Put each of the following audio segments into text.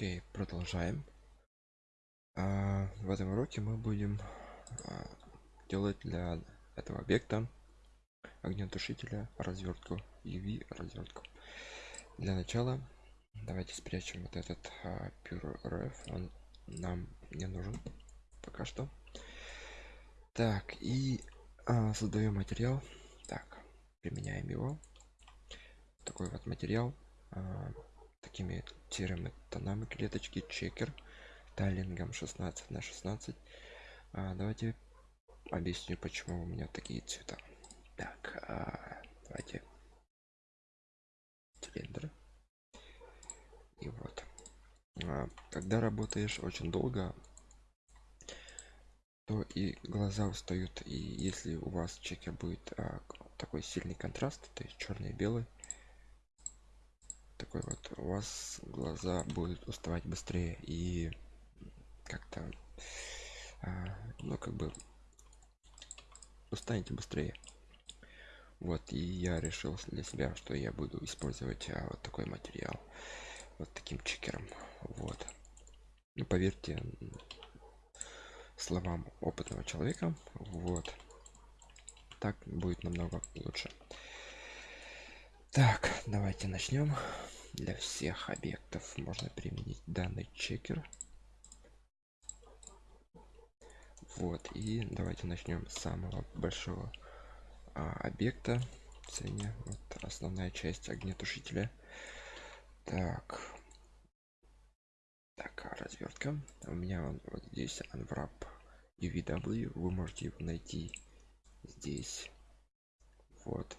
окей продолжаем. А, в этом уроке мы будем а, делать для этого объекта огнетушителя развертку uv развертку для начала давайте спрячем вот этот а, pure он нам не нужен пока что. Так и а, создаем материал. Так применяем его. Такой вот материал а, такими серыми тонами клеточки чекер тайлингом 16 на 16 а, давайте объясню почему у меня такие цвета. Так а, давайте. Цилиндр и вот. А, когда работаешь очень долго то и глаза устают и если у вас чекер будет а, такой сильный контраст то есть черный и белый такой вот у вас глаза будут уставать быстрее и как-то а, ну как бы устанете быстрее. Вот и я решил для себя что я буду использовать а, вот такой материал вот таким чекером. Вот. Ну, поверьте словам опытного человека вот. Так будет намного лучше. Так давайте начнем для всех объектов можно применить данный чекер. Вот и давайте начнем с самого большого а, объекта цене. Вот основная часть огнетушителя. Так. Так а развертка? У меня он вот здесь unwrap UVW вы можете его найти здесь. Вот.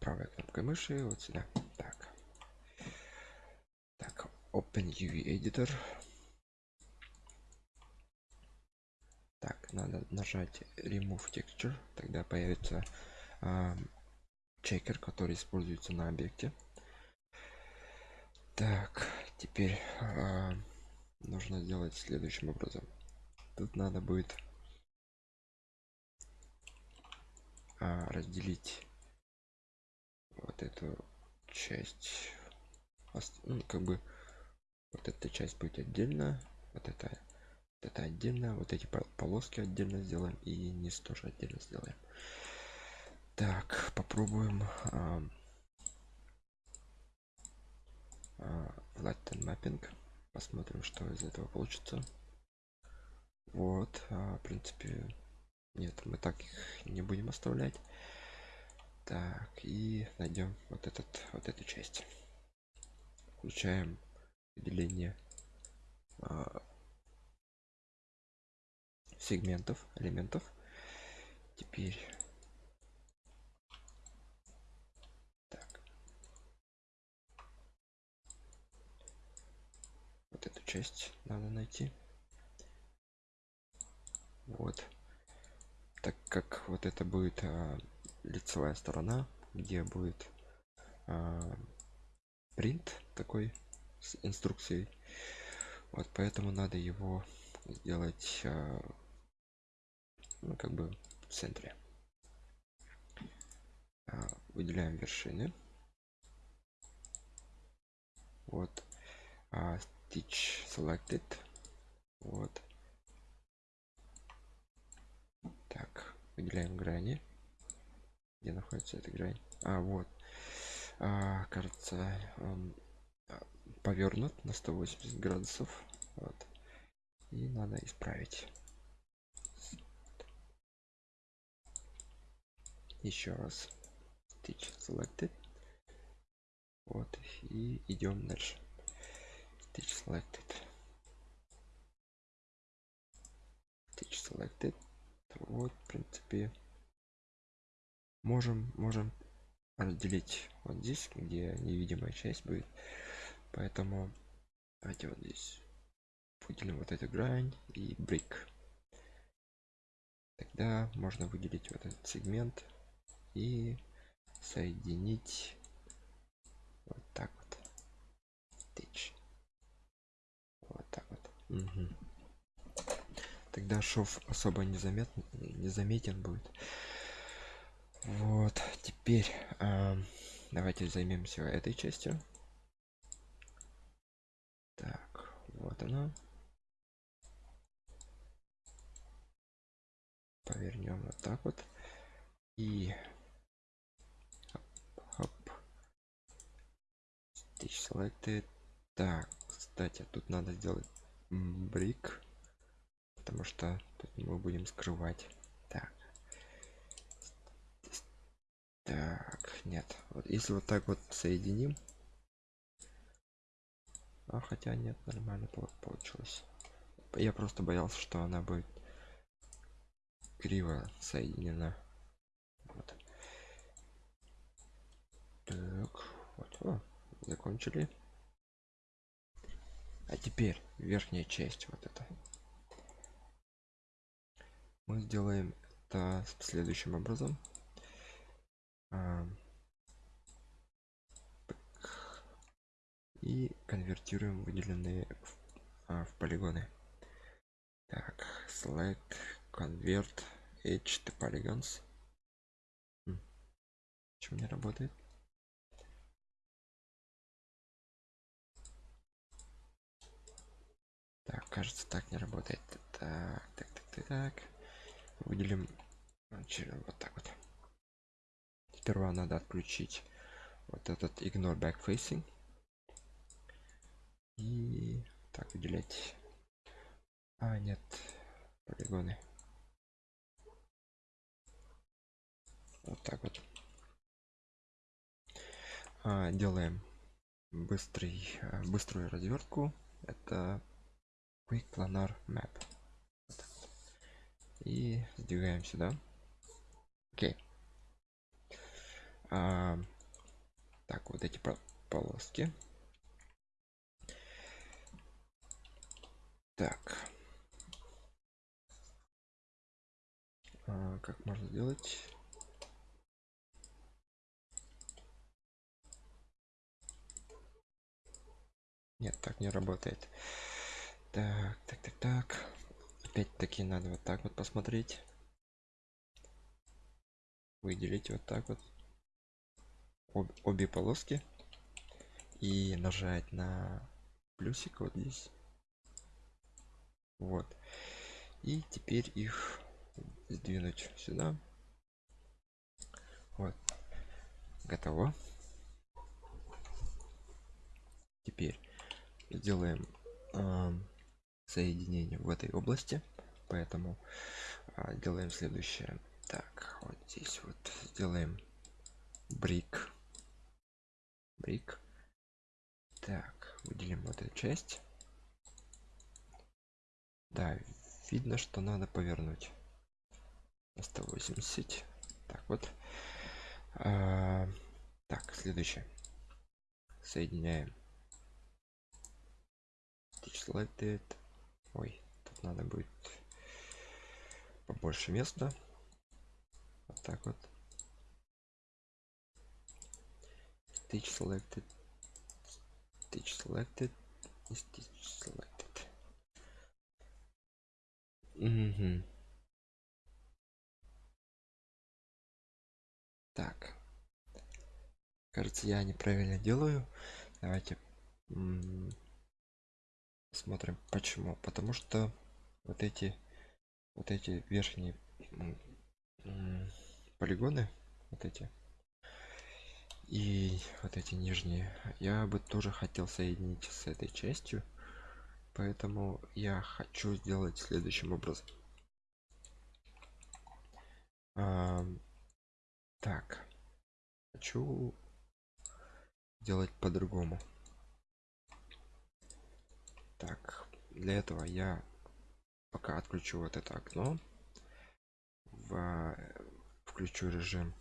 Правой кнопкой мыши вот сюда open uv editor. Так надо нажать remove texture. Тогда появится а, чекер который используется на объекте. Так теперь а, нужно сделать следующим образом. Тут надо будет а, разделить вот эту часть. Ну, как бы вот эта часть будет отдельно вот это вот это отдельно вот эти полоски отдельно сделаем и низ тоже отдельно сделаем. Так попробуем а, а, flatten mapping посмотрим что из этого получится. Вот а, в принципе нет мы так их не будем оставлять. Так и найдем вот этот вот эту часть. Включаем деление а, сегментов элементов. Теперь так. Вот эту часть надо найти. Вот. Так как вот это будет а, лицевая сторона где будет а, принт такой с инструкцией. Вот поэтому надо его сделать а, ну, как бы в центре. А, выделяем вершины. Вот а, stitch selected. Вот. Так выделяем грани. Где находится эта грань? А вот. А, кажется он повернут на 180 градусов вот. И надо исправить. Еще раз. Stitch selected. Вот и идем дальше. Stitch selected. Stitch selected. Вот в принципе можем можем разделить вот здесь где невидимая часть будет поэтому давайте вот здесь выделим вот эту грань и брик тогда можно выделить вот этот сегмент и соединить вот так вот. Stitch. вот так вот. Угу. тогда шов особо незаметно незаметен будет. Вот теперь э, давайте займемся этой частью вот она повернем вот так вот. И хоп stitch selected. Так кстати тут надо сделать брик потому что тут мы будем скрывать. Так. Так нет. Вот если вот так вот соединим а хотя нет нормально получилось. Я просто боялся что она будет криво соединена. Вот. так вот О, закончили. А теперь верхняя часть вот это мы сделаем это следующим образом и конвертируем выделенные в, а, в полигоны. Так select convert h to polygons почему не работает? Так кажется так не работает. Так так так так, так. выделим вот так вот. Сперва надо отключить вот этот ignore backfacing и так выделять а нет. Полигоны. Вот так вот. А, делаем быстрый а, быструю развертку. Это quick planar map. Вот и сдвигаем сюда. Окей. А, так вот эти полоски так. А, как можно сделать? Нет так не работает. Так так так так. Опять-таки надо вот так вот посмотреть. Выделить вот так вот. Об, обе полоски. И нажать на плюсик вот здесь вот. И теперь их сдвинуть сюда. Вот. Готово. Теперь сделаем э, соединение в этой области. Поэтому э, делаем следующее. Так вот здесь вот сделаем брик. Брик. Так выделим вот эту часть да видно что надо повернуть. 180 так вот. А, так следующее. Соединяем. Selected ой тут надо будет побольше места. Вот так вот. Stitch selected stitch selected stitch selected Угу. Так. Кажется, я неправильно делаю. Давайте смотрим почему. Потому что вот эти вот эти верхние полигоны, вот эти и вот эти нижние, я бы тоже хотел соединить с этой частью поэтому я хочу сделать следующим образом. А, так хочу делать по-другому. Так для этого я пока отключу вот это окно в включу режим.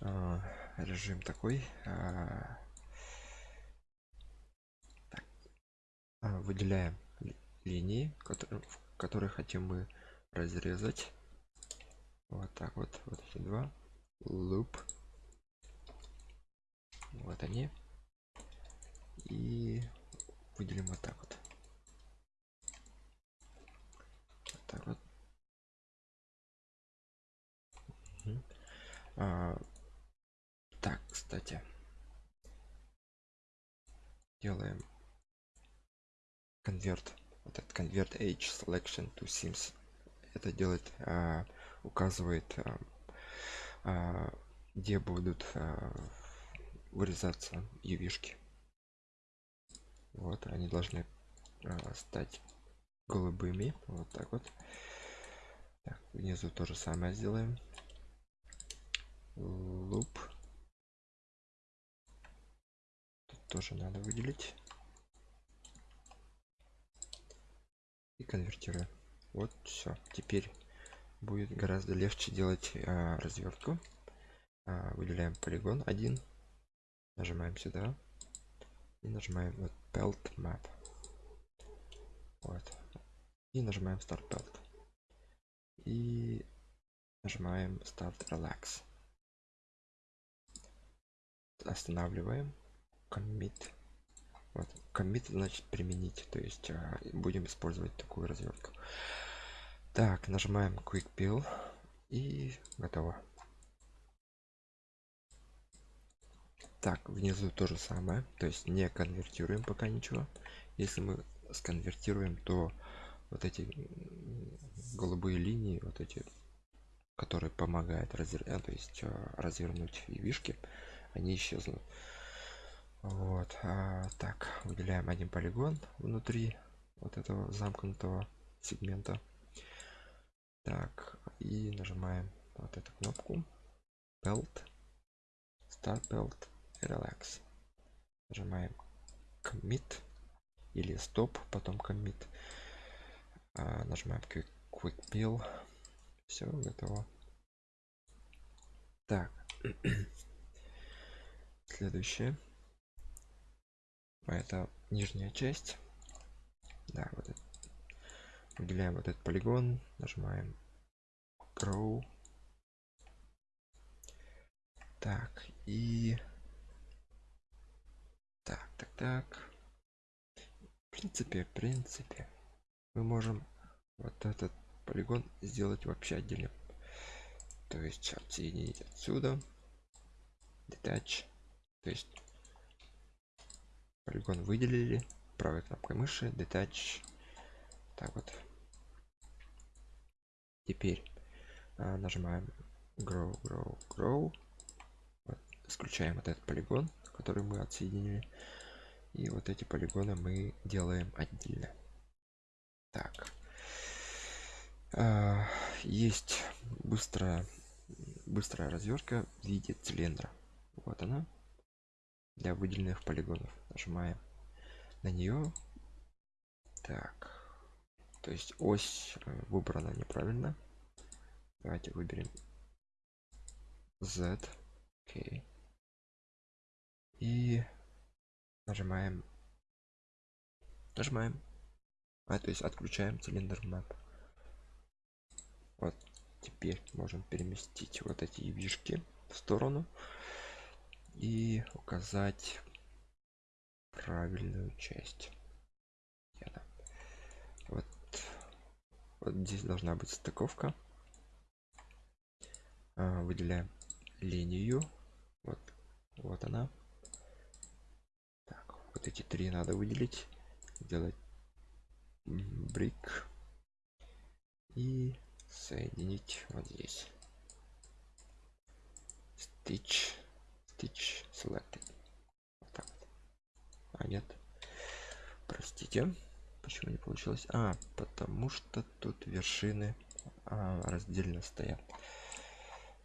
А, режим такой а, выделяем линии которые которые хотим мы разрезать. Вот так вот вот эти два. Loop. Вот они. И выделим вот так вот. Вот так вот. Угу. а, так кстати. Делаем конверт вот этот конверт h selection to sims. Это делает а, указывает а, а, где будут а, вырезаться ювишки вот они должны а, стать голубыми. Вот так вот. Так, внизу то же самое сделаем. Луп Тут тоже надо выделить и конвертируем вот все теперь будет гораздо легче делать а, развертку а, выделяем полигон один. Нажимаем сюда. И нажимаем вот pelt map. Вот. И нажимаем start pelt и нажимаем start relax. Останавливаем commit вот. Commit значит применить. То есть а, будем использовать такую развертку так нажимаем quick peel и готово. Так внизу то же самое. То есть не конвертируем пока ничего. Если мы сконвертируем то вот эти голубые линии вот эти которые помогают развернуть то есть а, развернуть вишки они исчезнут вот а, так выделяем один полигон внутри вот этого замкнутого сегмента. Так и нажимаем вот эту кнопку. Belt start belt relax. Нажимаем commit или стоп потом commit. А, нажимаем quick, quick peel все готово. Так. Следующее это нижняя часть. Да вот это. выделяем вот этот полигон нажимаем grow. Так и так так так. В принципе в принципе мы можем вот этот полигон сделать вообще отдельно. То есть отсоединить отсюда. Detach. То есть полигон выделили правой кнопкой мыши detach. Так вот. Теперь а, нажимаем grow grow grow. Вот, исключаем вот этот полигон который мы отсоединили. И вот эти полигоны мы делаем отдельно. Так. А, есть быстрая быстрая развертка в виде цилиндра. Вот она для выделенных полигонов нажимаем на нее так. То есть ось э, выбрана неправильно. Давайте выберем z. Окей. И нажимаем. Нажимаем. А то есть отключаем цилиндр map. Вот теперь можем переместить вот эти вишки в сторону и указать правильную часть. Вот вот здесь должна быть стыковка. А, выделяем линию. Вот вот она. Так вот эти три надо выделить. Сделать брик. И соединить вот здесь. Stitch stitch selected. А нет. Простите почему не получилось? А потому что тут вершины а, раздельно стоят.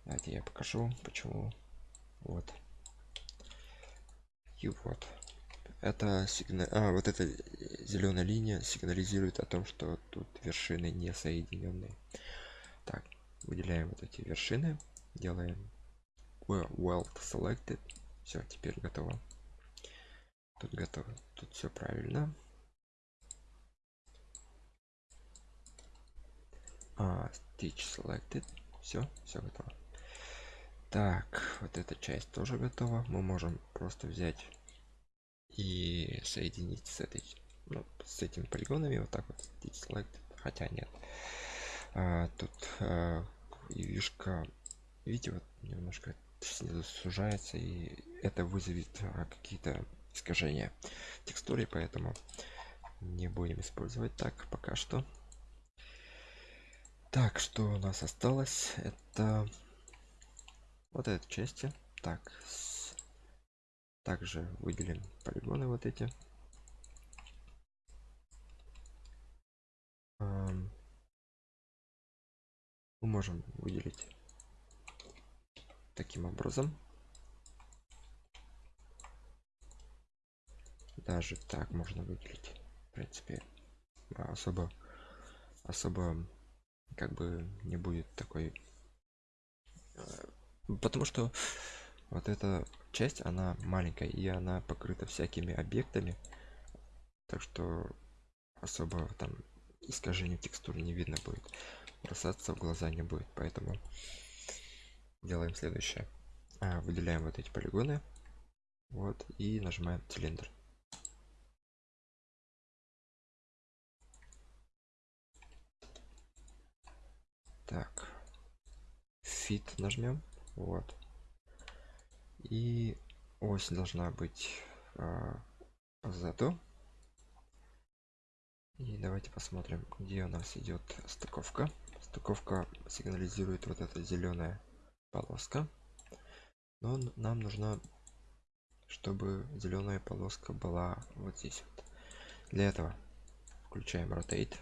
Давайте я покажу почему. Вот. И вот. Это сигнал а, вот эта зеленая линия сигнализирует о том что тут вершины не соединенные так выделяем вот эти вершины делаем well selected. Все теперь готово тут готово. Тут все правильно. А, stitch selected все все готово. Так вот эта часть тоже готова. Мы можем просто взять и соединить с этой ну, с этими полигонами вот так вот. Select хотя нет. А, тут а, вишка видите вот немножко снизу сужается и это вызовет а, какие-то искажения текстуры поэтому не будем использовать так пока что. Так что у нас осталось? Это вот этой части. Так с... также выделим полигоны вот эти. Мы можем выделить таким образом даже так можно выделить в принципе. Особо особо как бы не будет такой э, потому что вот эта часть она маленькая и она покрыта всякими объектами. Так что особо там искажение текстуры не видно будет бросаться в глаза не будет. Поэтому делаем следующее. А, выделяем вот эти полигоны вот и нажимаем цилиндр так. Fit нажмем. Вот. И ось должна быть а, позаду и давайте посмотрим где у нас идет стыковка. Стыковка сигнализирует вот эта зеленая полоска. Но нам нужно чтобы зеленая полоска была вот здесь вот. Для этого включаем rotate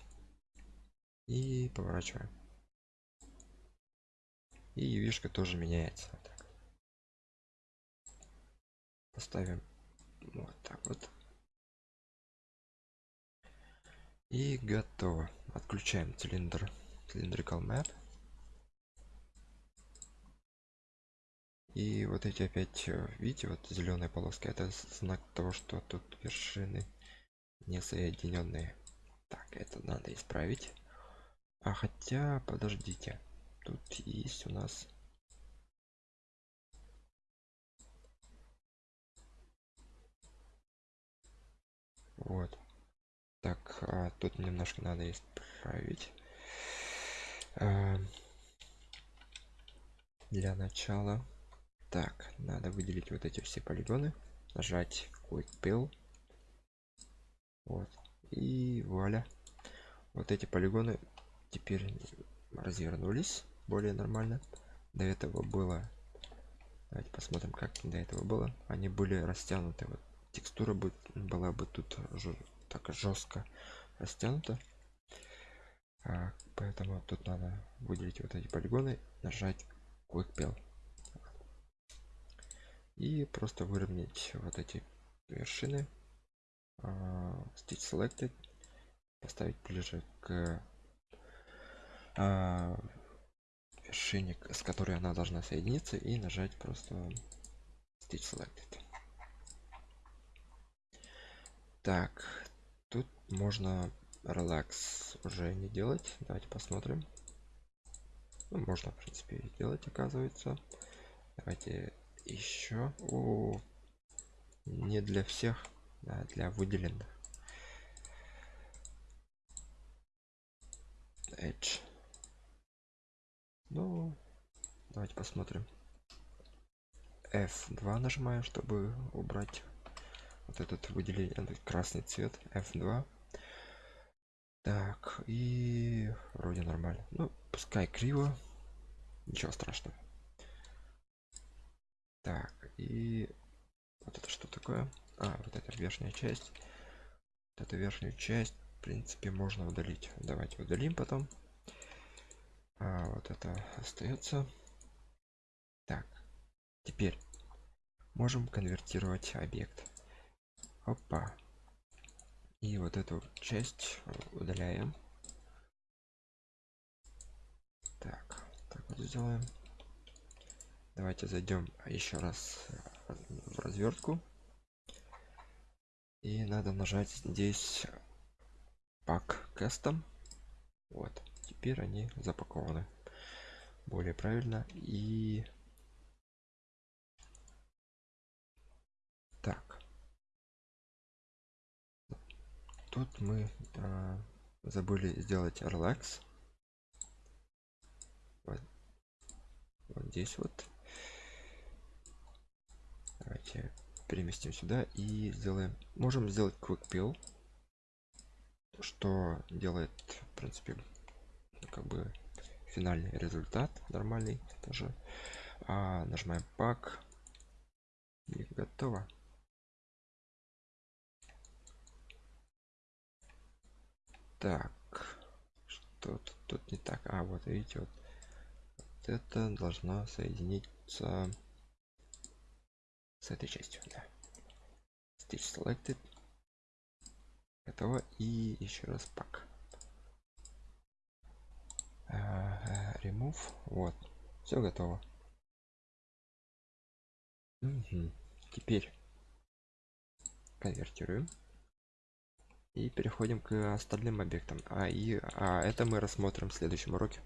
и поворачиваем и вишка тоже меняется. Вот поставим вот так вот. И готово. Отключаем цилиндр. Cylindrical map и вот эти опять э, видите вот зеленая полоска это знак того что тут вершины не соединенные так это надо исправить. А хотя подождите тут есть у нас. Вот. Так а тут немножко надо исправить. А, для начала. Так надо выделить вот эти все полигоны. Нажать quick pill вот. И вуаля. Вот эти полигоны теперь развернулись более нормально. До этого было давайте посмотрим как до этого было. Они были растянуты вот текстура будет была бы тут так жестко растянута. А, поэтому тут надо выделить вот эти полигоны нажать quick pill и просто выровнять вот эти вершины uh, stitch selected поставить ближе к uh, вершине с которой она должна соединиться и нажать просто stitch selected так тут можно релакс уже не делать. Давайте посмотрим. Ну, можно в принципе сделать оказывается. Давайте еще. О, не для всех а для выделенных. Edge ну давайте посмотрим. F2 нажимаем чтобы убрать вот этот выделение этот красный цвет. F2 так и вроде нормально. Ну пускай криво. Ничего страшного. Так и вот это что такое? А вот эта верхняя часть. Вот эту верхнюю часть в принципе можно удалить. Давайте удалим потом а вот это остается так теперь можем конвертировать объект. Опа. И вот эту часть удаляем. Так так вот сделаем. Давайте зайдем еще раз в развертку и надо нажать здесь пак кастом вот теперь они запакованы более правильно. И так. Тут мы а, забыли сделать relax. Вот, вот здесь вот. Давайте переместим сюда и сделаем можем сделать quick pill. Что делает в принципе как бы финальный результат нормальный тоже. А, нажимаем пак. И готово. Так что тут, тут не так. А вот видите вот, вот это должна соединиться с этой частью да. stitch selected. Готово. И еще раз пак remove вот все готово. Теперь конвертируем и переходим к остальным объектам. А и а это мы рассмотрим в следующем уроке